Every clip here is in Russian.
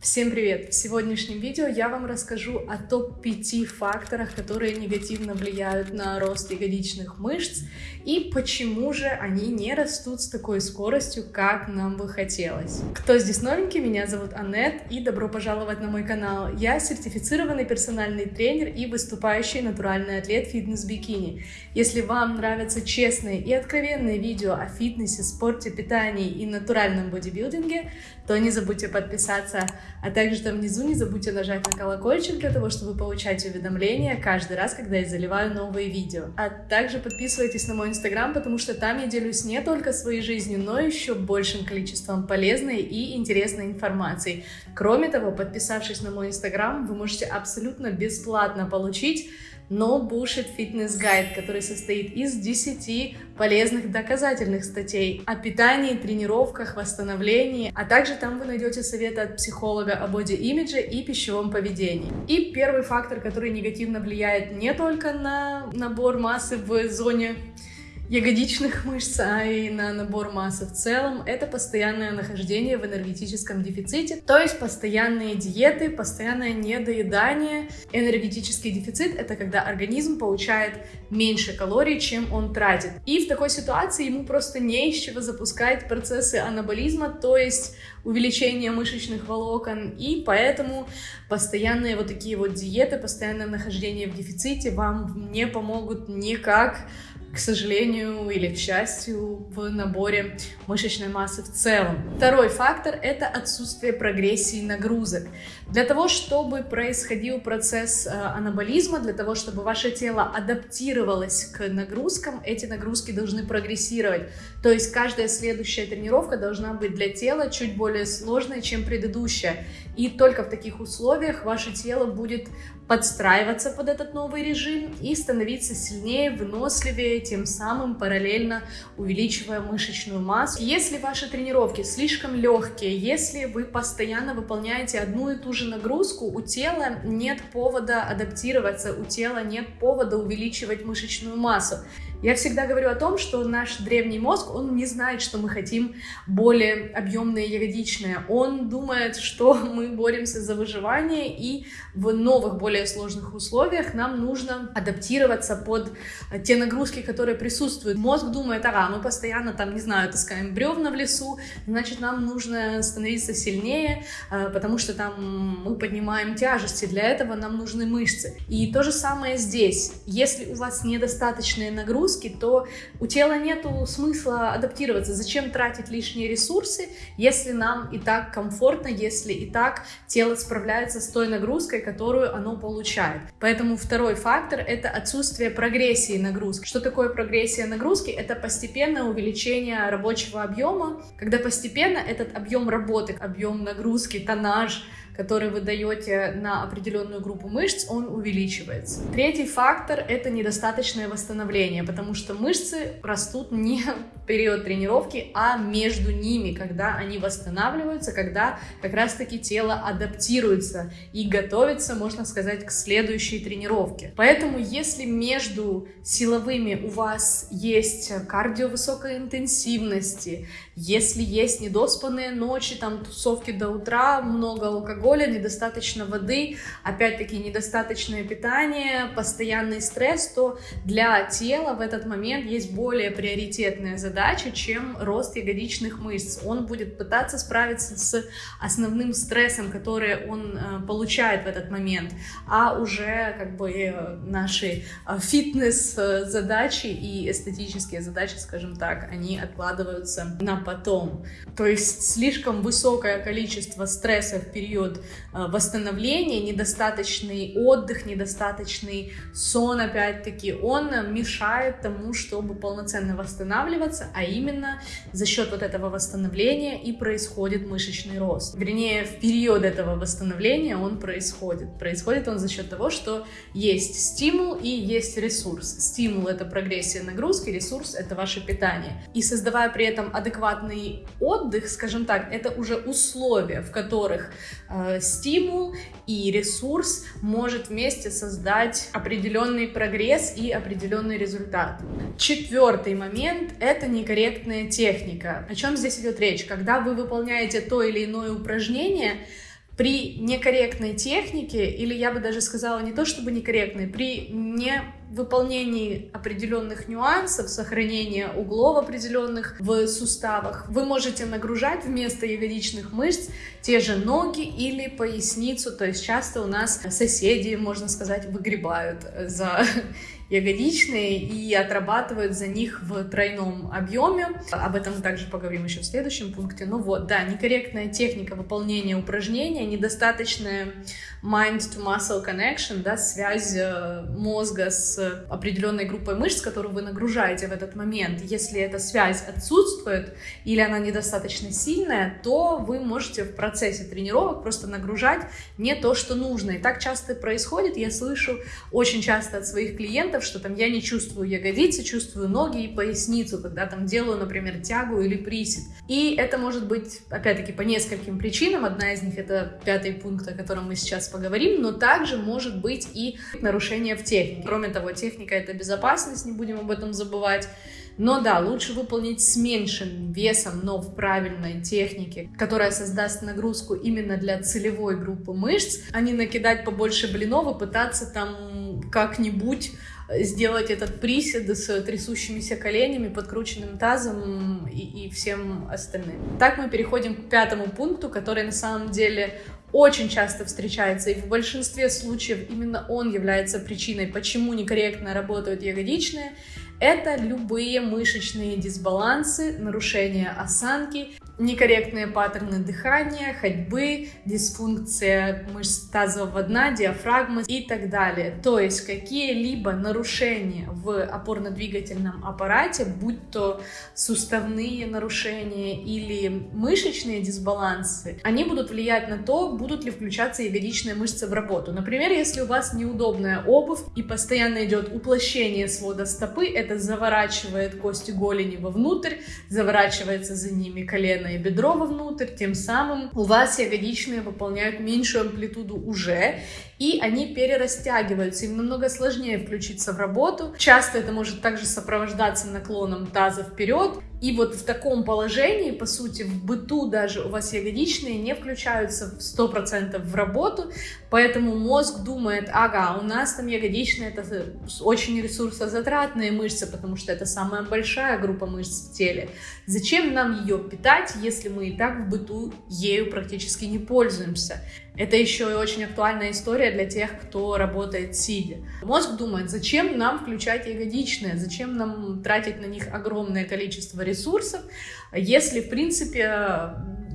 Всем привет! В сегодняшнем видео я вам расскажу о топ-5 факторах, которые негативно влияют на рост ягодичных мышц и почему же они не растут с такой скоростью, как нам бы хотелось. Кто здесь новенький? Меня зовут Аннет и добро пожаловать на мой канал. Я сертифицированный персональный тренер и выступающий натуральный атлет фитнес-бикини. Если вам нравятся честные и откровенные видео о фитнесе, спорте, питании и натуральном бодибилдинге, то не забудьте подписаться а также там внизу не забудьте нажать на колокольчик для того, чтобы получать уведомления каждый раз, когда я заливаю новые видео. А также подписывайтесь на мой инстаграм, потому что там я делюсь не только своей жизнью, но еще большим количеством полезной и интересной информации. Кроме того, подписавшись на мой инстаграм, вы можете абсолютно бесплатно получить No Bullshit Fitness Guide, который состоит из 10 полезных доказательных статей о питании, тренировках, восстановлении, а также там вы найдете советы от психолога о боди-имидже и пищевом поведении. И первый фактор, который негативно влияет не только на набор массы в зоне ягодичных мышц, а и на набор массы в целом, это постоянное нахождение в энергетическом дефиците, то есть постоянные диеты, постоянное недоедание. Энергетический дефицит — это когда организм получает меньше калорий, чем он тратит. И в такой ситуации ему просто не из чего запускать процессы анаболизма, то есть увеличение мышечных волокон, и поэтому постоянные вот такие вот диеты, постоянное нахождение в дефиците вам не помогут никак к сожалению или к счастью, в наборе мышечной массы в целом. Второй фактор — это отсутствие прогрессии нагрузок. Для того, чтобы происходил процесс э, анаболизма, для того, чтобы ваше тело адаптировалось к нагрузкам, эти нагрузки должны прогрессировать. То есть каждая следующая тренировка должна быть для тела чуть более сложной, чем предыдущая. И только в таких условиях ваше тело будет подстраиваться под этот новый режим и становиться сильнее, выносливее, тем самым параллельно увеличивая мышечную массу. Если ваши тренировки слишком легкие, если вы постоянно выполняете одну и ту же нагрузку, у тела нет повода адаптироваться, у тела нет повода увеличивать мышечную массу. Я всегда говорю о том, что наш древний мозг, он не знает, что мы хотим более объемные ягодичные. Он думает, что мы боремся за выживание, и в новых, более сложных условиях нам нужно адаптироваться под те нагрузки, которые присутствуют. Мозг думает, ага, мы постоянно там, не знаю, таскаем бревна в лесу, значит, нам нужно становиться сильнее, э, потому что там мы поднимаем тяжести, для этого нам нужны мышцы. И то же самое здесь. Если у вас недостаточные нагрузки, нагрузки, то у тела нет смысла адаптироваться. Зачем тратить лишние ресурсы, если нам и так комфортно, если и так тело справляется с той нагрузкой, которую оно получает. Поэтому второй фактор — это отсутствие прогрессии нагрузки. Что такое прогрессия нагрузки? Это постепенное увеличение рабочего объема, когда постепенно этот объем работы, объем нагрузки, тоннаж — который вы даете на определенную группу мышц, он увеличивается. Третий фактор — это недостаточное восстановление, потому что мышцы растут не в период тренировки, а между ними, когда они восстанавливаются, когда как раз-таки тело адаптируется и готовится, можно сказать, к следующей тренировке. Поэтому если между силовыми у вас есть кардио высокой интенсивности, если есть недоспанные ночи, там тусовки до утра, много алкоголя, алкоголя, недостаточно воды, опять-таки недостаточное питание, постоянный стресс, то для тела в этот момент есть более приоритетная задача, чем рост ягодичных мышц. Он будет пытаться справиться с основным стрессом, который он э, получает в этот момент, а уже как бы э, наши э, фитнес-задачи и эстетические задачи, скажем так, они откладываются на потом. То есть слишком высокое количество стресса в период Э, восстановления, недостаточный отдых, недостаточный сон, опять-таки, он мешает тому, чтобы полноценно восстанавливаться, а именно за счет вот этого восстановления и происходит мышечный рост. Вернее, в период этого восстановления он происходит. Происходит он за счет того, что есть стимул и есть ресурс. Стимул — это прогрессия нагрузки, ресурс — это ваше питание. И создавая при этом адекватный отдых, скажем так, это уже условия, в которых э, стимул и ресурс может вместе создать определенный прогресс и определенный результат. Четвертый момент — это некорректная техника. О чем здесь идет речь? Когда вы выполняете то или иное упражнение, При некорректной технике, или я бы даже сказала не то чтобы некорректной, при не выполнении определенных нюансов, сохранения углов определенных в суставах, вы можете нагружать вместо ягодичных мышц те же ноги или поясницу, то есть часто у нас соседи, можно сказать, выгребают за ягодичные и отрабатывают за них в тройном объеме. Об этом мы также поговорим еще в следующем пункте. Ну вот, да, некорректная техника выполнения упражнения, недостаточная mind-to-muscle connection, да, связь э, мозга с определенной группой мышц, которую вы нагружаете в этот момент. Если эта связь отсутствует или она недостаточно сильная, то вы можете в процессе тренировок просто нагружать не то, что нужно. И так часто происходит, я слышу очень часто от своих клиентов, что там я не чувствую ягодицы, чувствую ноги и поясницу, когда там делаю, например, тягу или присед. И это может быть, опять-таки, по нескольким причинам. Одна из них это пятый пункт, о котором мы сейчас поговорим, но также может быть и нарушение в технике. Кроме того, техника — это безопасность, не будем об этом забывать. Но да, лучше выполнить с меньшим весом, но в правильной технике, которая создаст нагрузку именно для целевой группы мышц, а не накидать побольше блинов и пытаться там как-нибудь сделать этот присед с трясущимися коленями, подкрученным тазом и, и всем остальным. Так мы переходим к пятому пункту, который на самом деле очень часто встречается, и в большинстве случаев именно он является причиной, почему некорректно работают ягодичные. Это любые мышечные дисбалансы, нарушение осанки некорректные паттерны дыхания, ходьбы, дисфункция мышц тазового дна, диафрагмы и так далее. То есть какие-либо нарушения в опорно-двигательном аппарате, будь то суставные нарушения или мышечные дисбалансы, они будут влиять на то, будут ли включаться ягодичные мышцы в работу. Например, если у вас неудобная обувь и постоянно идет уплощение свода стопы, это заворачивает кости голени вовнутрь, заворачивается за ними колено и бедро вовнутрь, тем самым у вас ягодичные выполняют меньшую амплитуду уже, и они перерастягиваются, им намного сложнее включиться в работу. Часто это может также сопровождаться наклоном таза вперед, и вот в таком положении, по сути, в быту даже у вас ягодичные не включаются в 100% в работу, поэтому мозг думает, ага, у нас там ягодичные это очень ресурсозатратные мышцы, потому что это самая большая группа мышц в теле. Зачем нам ее питать, если мы и так в быту ею практически не пользуемся? Это еще и очень актуальная история для тех, кто работает сидя. Мозг думает, зачем нам включать ягодичные, зачем нам тратить на них огромное количество ресурсов, если, в принципе,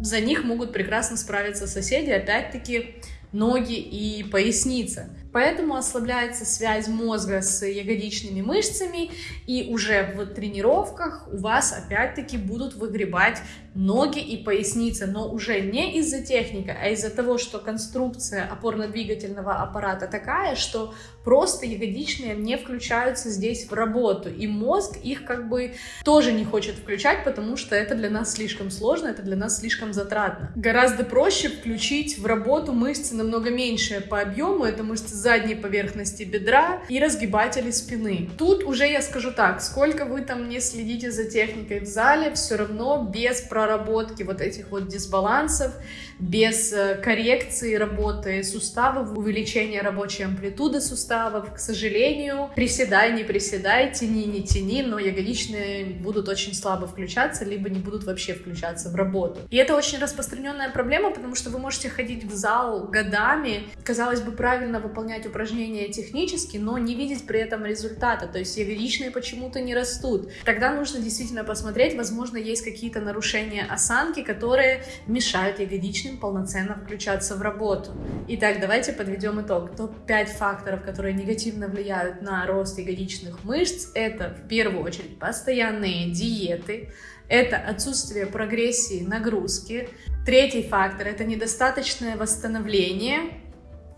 за них могут прекрасно справиться соседи, опять-таки, ноги и поясница. Поэтому ослабляется связь мозга с ягодичными мышцами, и уже в тренировках у вас опять-таки будут выгребать ноги и поясница, но уже не из-за техники, а из-за того, что конструкция опорно-двигательного аппарата такая, что просто ягодичные не включаются здесь в работу, и мозг их как бы тоже не хочет включать, потому что это для нас слишком сложно, это для нас слишком затратно. Гораздо проще включить в работу мышцы намного меньшие по объему, это мышцы задней поверхности бедра и разгибатели спины. Тут уже я скажу так, сколько вы там не следите за техникой в зале, все равно без проработки вот этих вот дисбалансов, без э, коррекции работы суставов, увеличения рабочей амплитуды суставов, к сожалению, приседай, не приседай, тяни, не тяни, но ягодичные будут очень слабо включаться, либо не будут вообще включаться в работу. И это очень распространенная проблема, потому что вы можете ходить в зал годами, казалось бы, правильно выполнять упражнения технически, но не видеть при этом результата, то есть ягодичные почему-то не растут. Тогда нужно действительно посмотреть, возможно, есть какие-то нарушения осанки, которые мешают ягодичным полноценно включаться в работу. Итак, давайте подведем итог. Топ-5 факторов, которые негативно влияют на рост ягодичных мышц, это в первую очередь постоянные диеты, это отсутствие прогрессии нагрузки. Третий фактор – это недостаточное восстановление,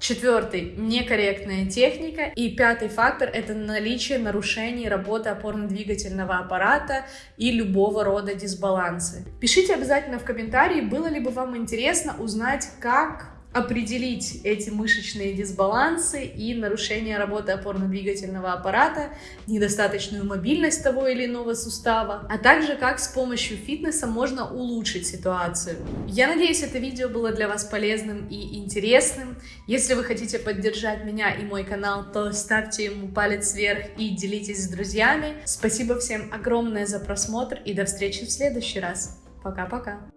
Четвертый – некорректная техника. И пятый фактор – это наличие нарушений работы опорно-двигательного аппарата и любого рода дисбалансы. Пишите обязательно в комментарии, было ли бы вам интересно узнать, как определить эти мышечные дисбалансы и нарушение работы опорно-двигательного аппарата, недостаточную мобильность того или иного сустава, а также как с помощью фитнеса можно улучшить ситуацию. Я надеюсь, это видео было для вас полезным и интересным. Если вы хотите поддержать меня и мой канал, то ставьте ему палец вверх и делитесь с друзьями. Спасибо всем огромное за просмотр и до встречи в следующий раз. Пока-пока.